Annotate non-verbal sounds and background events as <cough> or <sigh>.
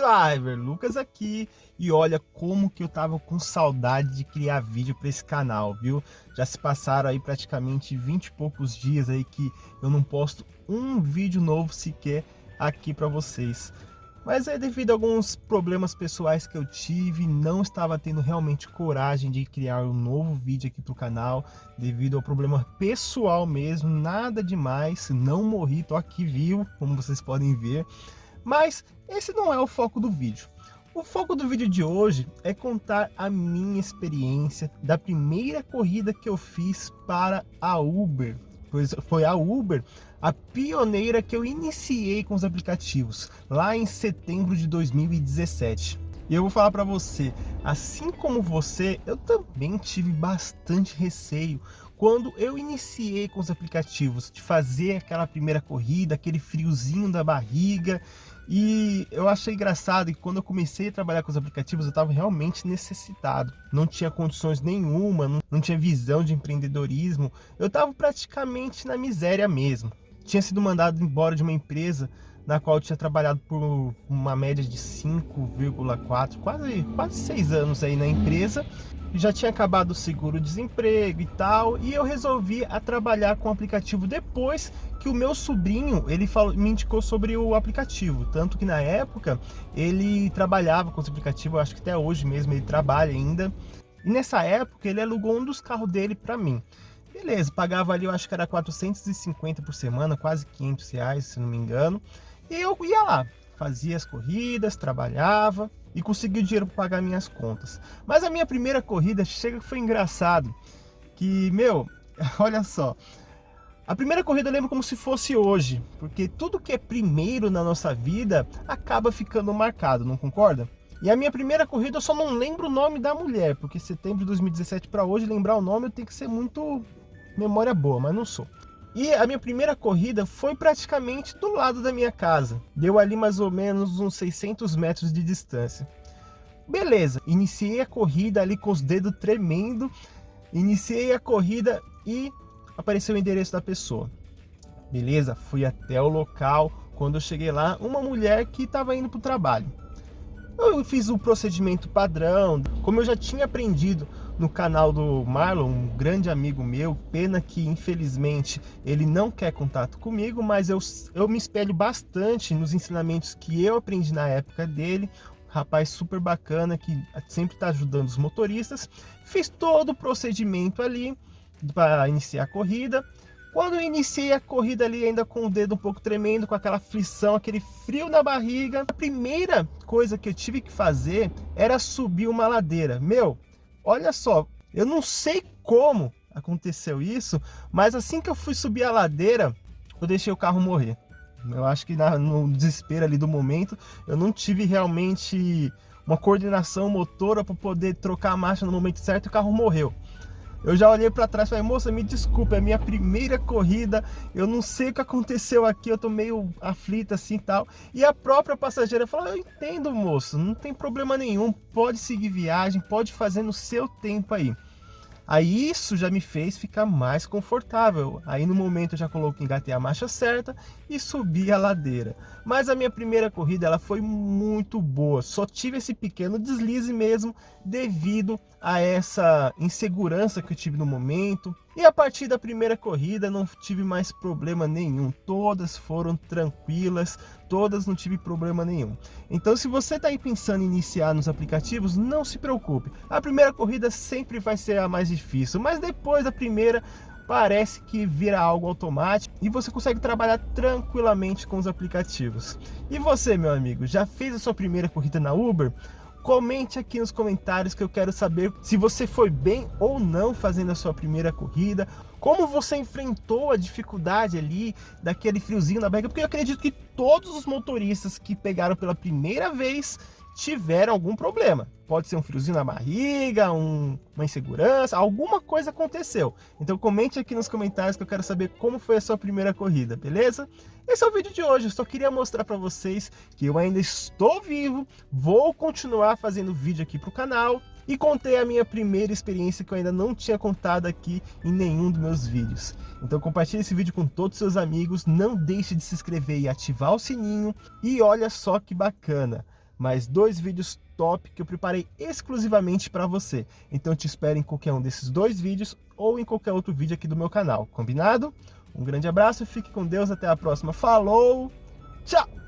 Driver, Lucas aqui e olha como que eu tava com saudade de criar vídeo para esse canal, viu? Já se passaram aí praticamente 20 e poucos dias aí que eu não posto um vídeo novo sequer aqui para vocês. Mas é devido a alguns problemas pessoais que eu tive, não estava tendo realmente coragem de criar um novo vídeo aqui para o canal, devido ao problema pessoal mesmo, nada demais, não morri, tô aqui vivo, como vocês podem ver. Mas esse não é o foco do vídeo. O foco do vídeo de hoje é contar a minha experiência da primeira corrida que eu fiz para a Uber. Pois foi a Uber a pioneira que eu iniciei com os aplicativos, lá em setembro de 2017. E eu vou falar para você, assim como você, eu também tive bastante receio quando eu iniciei com os aplicativos, de fazer aquela primeira corrida, aquele friozinho da barriga, e eu achei engraçado que quando eu comecei a trabalhar com os aplicativos, eu estava realmente necessitado. Não tinha condições nenhuma, não, não tinha visão de empreendedorismo. Eu estava praticamente na miséria mesmo tinha sido mandado embora de uma empresa na qual eu tinha trabalhado por uma média de 5,4, quase, quase 6 anos aí na empresa. Já tinha acabado o seguro-desemprego e tal, e eu resolvi a trabalhar com o aplicativo depois que o meu sobrinho, ele falou, me indicou sobre o aplicativo, tanto que na época ele trabalhava com esse aplicativo, acho que até hoje mesmo ele trabalha ainda, e nessa época ele alugou um dos carros dele para mim. Beleza, pagava ali, eu acho que era 450 por semana, quase 500 reais, se não me engano. E eu ia lá, fazia as corridas, trabalhava e conseguia o dinheiro para pagar minhas contas. Mas a minha primeira corrida chega que foi engraçado, que, meu, <laughs> olha só, a primeira corrida eu lembro como se fosse hoje, porque tudo que é primeiro na nossa vida acaba ficando marcado, não concorda? E a minha primeira corrida eu só não lembro o nome da mulher, porque setembro de 2017 para hoje lembrar o nome eu tenho que ser muito memória boa, mas não sou. E a minha primeira corrida foi praticamente do lado da minha casa. Deu ali mais ou menos uns 600 metros de distância. Beleza, iniciei a corrida ali com os dedos tremendo. Iniciei a corrida e apareceu o endereço da pessoa. Beleza, fui até o local. Quando eu cheguei lá, uma mulher que estava indo para o trabalho. Eu fiz o procedimento padrão, como eu já tinha aprendido no canal do Marlon, um grande amigo meu, pena que infelizmente ele não quer contato comigo, mas eu, eu me espelho bastante nos ensinamentos que eu aprendi na época dele, rapaz super bacana que sempre está ajudando os motoristas, fiz todo o procedimento ali para iniciar a corrida, quando eu iniciei a corrida ali ainda com o dedo um pouco tremendo, com aquela aflição, aquele frio na barriga, a primeira coisa que eu tive que fazer era subir uma ladeira. Meu, Olha só, eu não sei como aconteceu isso, mas assim que eu fui subir a ladeira, eu deixei o carro morrer. Eu acho que na, no desespero ali do momento, eu não tive realmente uma coordenação motora para poder trocar a marcha no momento certo e o carro morreu. Eu já olhei para trás e falei, moça, me desculpe, é minha primeira corrida, eu não sei o que aconteceu aqui, eu tô meio aflita assim e tal. E a própria passageira falou, eu entendo, moço, não tem problema nenhum, pode seguir viagem, pode fazer no seu tempo aí. Aí isso já me fez ficar mais confortável. Aí no momento eu já coloquei, engatei a marcha certa e subi a ladeira. Mas a minha primeira corrida ela foi muito boa. Só tive esse pequeno deslize mesmo devido a essa insegurança que eu tive no momento. E a partir da primeira corrida não tive mais problema nenhum. Todas foram tranquilas, todas não tive problema nenhum. Então se você está aí pensando em iniciar nos aplicativos, não se preocupe. A primeira corrida sempre vai ser a mais difícil, mas depois da primeira parece que vira algo automático e você consegue trabalhar tranquilamente com os aplicativos. E você, meu amigo, já fez a sua primeira corrida na Uber? Comente aqui nos comentários que eu quero saber se você foi bem ou não fazendo a sua primeira corrida, como você enfrentou a dificuldade ali daquele friozinho na barriga, porque eu acredito que todos os motoristas que pegaram pela primeira vez tiveram algum problema. Pode ser um friozinho na barriga, um, uma insegurança, alguma coisa aconteceu. Então comente aqui nos comentários que eu quero saber como foi a sua primeira corrida, beleza? Esse é o vídeo de hoje, eu só queria mostrar para vocês que eu ainda estou vivo, vou continuar fazendo vídeo aqui para o canal e contei a minha primeira experiência que eu ainda não tinha contado aqui em nenhum dos meus vídeos. Então compartilhe esse vídeo com todos os seus amigos, não deixe de se inscrever e ativar o sininho. E olha só que bacana, mais dois vídeos top que eu preparei exclusivamente para você. Então te espero em qualquer um desses dois vídeos ou em qualquer outro vídeo aqui do meu canal, combinado? Um grande abraço, fique com Deus, até a próxima. Falou, tchau!